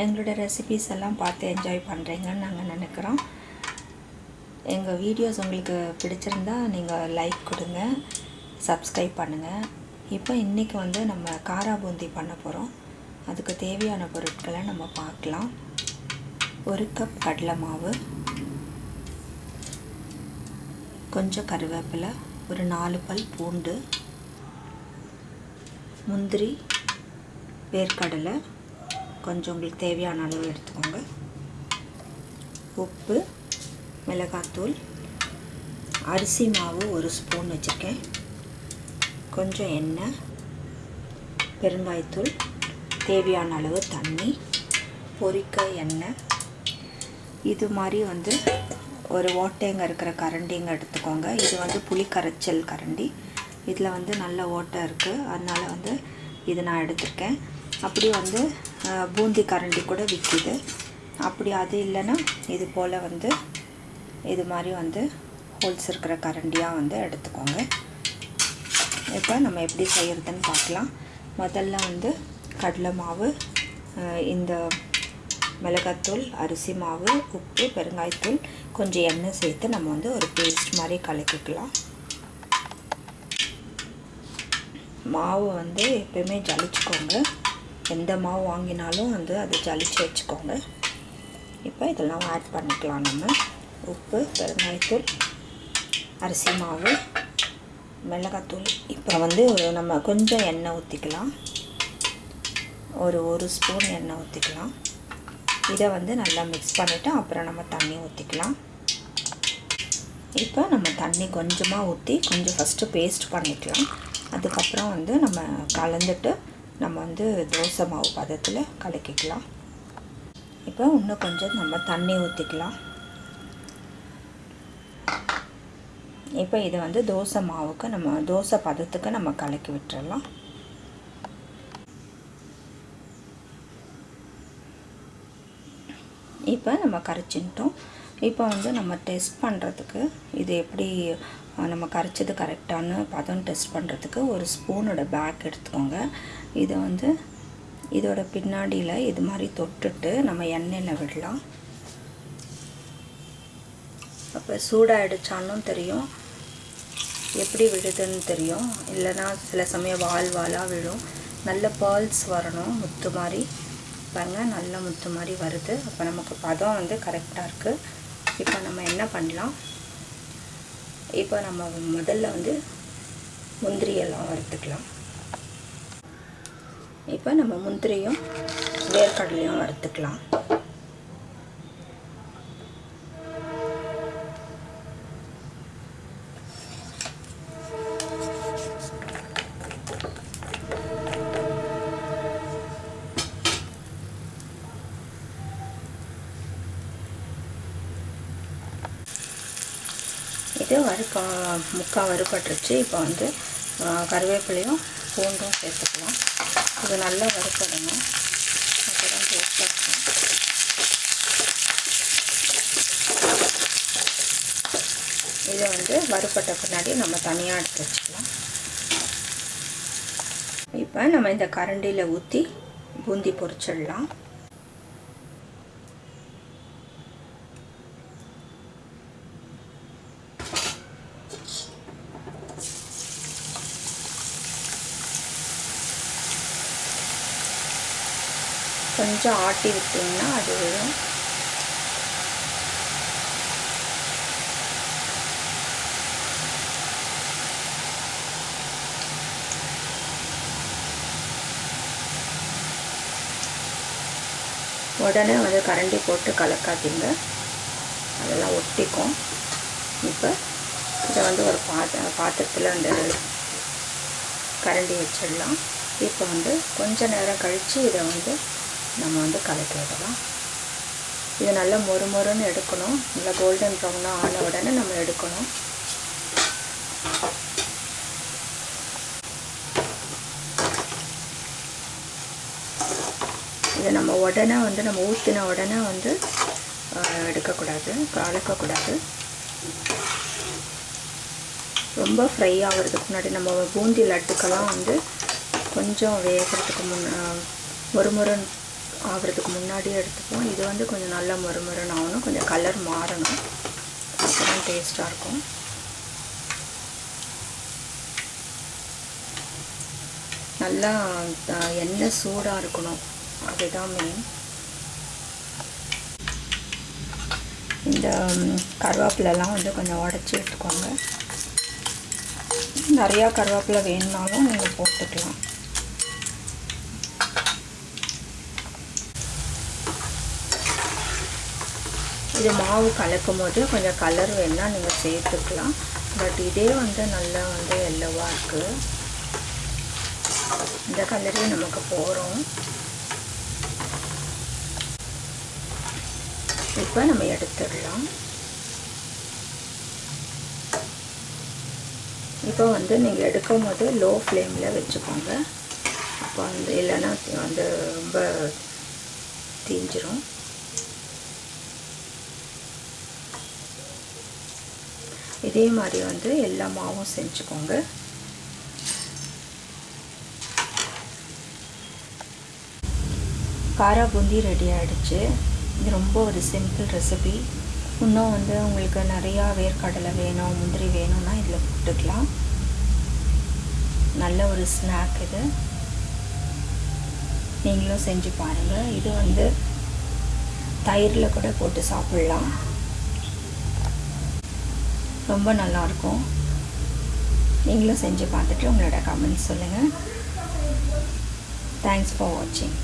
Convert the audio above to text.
எங்களோட ரெசிபீஸ் எல்லாம் பார்த்து என்ஜாய் பண்ணுறீங்கன்னு நாங்கள் நினைக்கிறோம். எங்கள் வீடியோஸ் உங்களுக்கு பிடிச்சிருந்தா நீங்கள் லைக் கொடுங்க சப்ஸ்கிரைப் பண்ணுங்கள் இப்போ இன்றைக்கி வந்து நம்ம காரா பூந்தி பண்ண போகிறோம் அதுக்கு தேவையான பொருட்களை நம்ம பார்க்கலாம். ஒரு கப் கடலை மாவு கொஞ்சம் கருவேப்பிலை ஒரு நாலு பல் பூண்டு முந்திரி வேர்க்கடலை கொஞ்சம் உங்களுக்கு தேவையான அளவு எடுத்துக்கோங்க. உப்பு மிளகாத்தூள் அரிசி மாவு ஒரு ஸ்பூன் வச்சுருக்கேன். கொஞ்சம் எண்ணெய் பெருங்காயத்தூள் தேவையான அளவு தண்ணி பொரிக்க எண்ணெய். இது மாதிரி வந்து ஒரு ஓட்டைங்க இருக்கிற கரண்டிங்க எடுத்துக்கோங்க. இது வந்து புளி கரைச்சல் கரண்டி. இதில் வந்து நல்ல ஓட்டை இருக்குது அதனால் வந்து இது நான் எடுத்திருக்கேன். அப்படி வந்து பூந்தி கரண்டி கூட விற்கிது அப்படி அது இல்லைன்னா இது போல் வந்து இது மாதிரி வந்து ஹோல்ஸ் இருக்கிற கரண்டியாக வந்து எடுத்துக்கோங்க. இப்போ நம்ம எப்படி செய்கிறதுன்னு பார்க்கலாம். முதல்ல வந்து கடலை மாவு இந்த மிளகாத்தூள் அரிசி மாவு உப்பு பெருங்காயத்தூள் கொஞ்சம் எண்ணெய் சேர்த்து நம்ம வந்து ஒரு பேஸ்ட் மாதிரி கலக்கிக்கலாம். மாவு வந்து எப்பயுமே ஜலிச்சுக்கோங்க. எந்த மாவு வாங்கினாலும் வந்து அதை ஜலிச்சு வச்சுக்கோங்க. இப்போ இதெல்லாம் ஆட் பண்ணிக்கலாம் நம்ம. உப்பு பெருங்காயத்தூள் அரிசி மாவு மிளகாத்தூள். இப்போ வந்து நம்ம கொஞ்சம் எண்ணெய் ஊற்றிக்கலாம் ஒரு ஒரு ஸ்பூன் எண்ணெய் ஊற்றிக்கலாம் இதை வந்து நல்லா மிக்ஸ் பண்ணிவிட்டு அப்புறம் நம்ம தண்ணி ஊற்றிக்கலாம் இப்போ நம்ம தண்ணி கொஞ்சமாக ஊற்றி கொஞ்சம் ஃபஸ்ட்டு பேஸ்ட் பண்ணிக்கலாம். அதுக்கப்புறம் வந்து நம்ம கலந்துட்டு நம்ம வந்து தோசை மாவு பதத்தில் கலக்கிக்கலாம். இப்போ இன்னும் கொஞ்சம் நம்ம தண்ணி ஊற்றிக்கலாம் இப்போ இதை வந்து தோசை மாவுக்கு நம்ம தோசை பதத்துக்கு நம்ம கலக்கி விட்டுறலாம். இப்போ நம்ம கரைச்சின்ட்டோம் இப்போ வந்து நம்ம டெஸ்ட் பண்ணுறதுக்கு இது எப்படி நம்ம கரைச்சது கரெக்டானு பதம் டெஸ்ட் பண்ணுறதுக்கு ஒரு ஸ்பூனோட பேக் எடுத்துக்கோங்க. இதை வந்து இதோட பின்னாடியில் இது மாதிரி தொட்டுட்டு நம்ம எண்ணெயில் விடலாம். அப்போ சூடாகிடுச்சாலும் தெரியும் எப்படி விழுதுன்னு தெரியும். இல்லைனா சில சமயம் வால் வாலாக விழும். நல்ல பேர்ல்ஸ் வரணும் முத்து மாதிரி. பாருங்கள் நல்ல முத்து மாதிரி வருது. அப்போ நமக்கு பதம் வந்து கரெக்டாக இருக்குது இப்போ நம்ம என்ன பண்ணலாம்? இப்போ நம்ம முதல்ல வந்து முந்திரியெல்லாம் வறுத்துக்கலாம். இப்போ நம்ம முந்திரியும் வேர்க்கடலையும் வறுத்துக்கலாம். வறுக்க முக்கால் வறுபட்டுருச்சு இப்போ வந்து கருவேப்பிலையும் பூண்டும் சேர்த்துக்கலாம். இது நல்லா வறுப்படணும் அப்போ தான் டேஸ்ட்டாக இருக்கும் இதை வந்து வறுப்பட்ட பின்னாடி நம்ம தனியாக எடுத்து வச்சுக்கலாம். இப்போ நம்ம இந்த கரண்டியில் ஊற்றி பூந்தி பொரிச்சிடலாம். கொஞ்சம் ஆட்டி விட்டிங்கன்னா அது வரும் உடனே வந்து கரண்டி போட்டு கலக்காதீங்க. அதெல்லாம் ஒட்டிக்கும். இப்போ இதை வந்து ஒரு பாத்திர பாத்திரத்தில் அந்த கரண்டி வச்சிடலாம். இப்போ வந்து கொஞ்ச நேரம் கழித்து இதை வந்து நம்ம வந்து கலக்கி விடலாம் இது நல்லா மொறு மொறுன்னு எடுக்கணும். நல்லா கோல்டன் ப்ரௌனாக ஆன உடனே நம்ம எடுக்கணும். இதை நம்ம உடனே வந்து நம்ம ஊற்றின உடனே வந்து எடுக்கக்கூடாது. கலக்கக்கூடாது. ரொம்ப ஃப்ரை ஆகிறதுக்கு முன்னாடி நம்ம பூந்தி லட்டுக்கெல்லாம் வந்து கொஞ்சம் வேகிறதுக்கு முன்ன ஒரு முறை ஆகிறதுக்கு முன்னாடியே எடுத்துப்போம் இது வந்து கொஞ்சம் நல்லா மறுமருன்னு ஆகணும். கொஞ்சம் கலர் மாறணும். அப்போ டேஸ்ட்டாக இருக்கும். நல்லா எண்ணெய் சூடாக இருக்கணும். அதுதான் மெயின் இந்த கருவேப்பிலெலாம் வந்து கொஞ்சம் உடச்சி எடுத்துக்கோங்க. நிறையா கருவேப்பிலை வேணுனாலும் நீங்கள் போட்டுக்கலாம். இது மாவு கலக்கும் போது கொஞ்சம் கலர் வேணால் நீங்கள் சேர்த்துக்கலாம். பட் இதே வந்து நல்லா வந்து எல்லோவாக இருக்குது இந்த கலரே நமக்கு போகிறோம் இப்போ நம்ம எடுத்துடலாம். இப்போ வந்து நீங்கள் எடுக்கும் போது லோ ஃப்ளேமில் வச்சுக்கோங்க. அப்போ வந்து இல்லைன்னா வந்து ரொம்ப தீஞ்சிரும். இதே மாதிரி வந்து எல்லா மாவும் செஞ்சுக்கோங்க. காரா பூந்தி ரெடி ஆகிடுச்சு இது ரொம்ப ஒரு சிம்பிள் ரெசிபி இன்னும் வந்து உங்களுக்கு நிறையா வேர்க்கடலை வேணும் முந்திரி வேணும்னா இதில் போட்டுக்கலாம். நல்ல ஒரு ஸ்நாக் இது. நீங்களும் செஞ்சு பாருங்கள் இது வந்து தயிரில் கூட போட்டு சாப்பிட்லாம். ரொம்ப நல்லாயிருக்கும். நீங்களும் செஞ்சு பார்த்துட்டு உங்களோட கமெண்ட்ஸ் சொல்லுங்கள் தேங்க்ஸ் ஃபார் வாட்சிங்